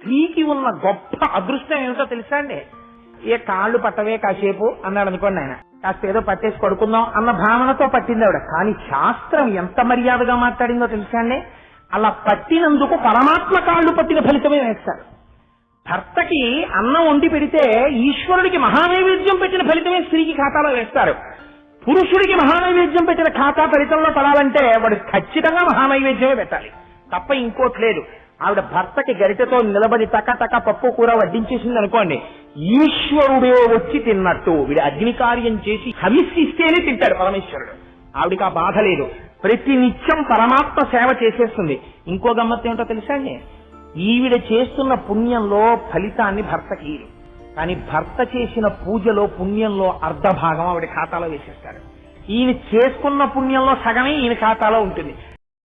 స్త్రీకి ఉన్న గొప్ప అదృష్టం ఏమిటో తెలుసా అండి? ఏ కాళ్ళు పట్టవే కాసేపు అన్నాడు అనుకోండి ఆయన. కాస్త ఏదో పట్టేసి పడుకుందాం అన్న భావనతో పట్టింది ఆవిడ. కానీ శాస్త్రం ఎంత మర్యాదగా మాట్లాడిందో తెలుసా అండి? అలా పట్టినందుకు పరమాత్మ కాళ్ళు పట్టిన ఫలితమే వేస్తారు భర్తకి అన్నం వండి పెడితే ఈశ్వరుడికి మహానైవేద్యం పెట్టిన ఫలితమే స్త్రీకి ఖాతాలో వేస్తారు. పురుషుడికి మహానైవేద్యం పెట్టిన ఖాతా ఫలితంలో పడాలంటే వాడు ఖచ్చితంగా మహానైవేద్యమే పెట్టాలి. తప్ప ఇంకోటి లేదు. ఆవిడ భర్తకి గరిటెతో నిలబడి టక టక పప్పు కూర వడ్డించేసింది అనుకోండి ఈశ్వరుడే వచ్చి తిన్నట్టు వీడు అగ్ని కార్యం చేసి హవిస్సిస్తేనే తింటాడు పరమేశ్వరుడు. ఆవిడికి ఆ బాధ లేదు. ప్రతి నిత్యం పరమాత్మ సేవ చేసేస్తుంది. ఇంకో గమ్మత్తు ఏమిటో తెలుసా అండి? ఈవిడ చేస్తున్న పుణ్యంలో ఫలితాన్ని భర్తకి కానీ భర్త చేసిన పూజలో పుణ్యంలో అర్ధ భాగం ఆవిడ ఖాతాలో వేసేస్తారు. ఈయన చేసుకున్న పుణ్యంలో సగమే ఈయన ఖాతాలో ఉంటుంది.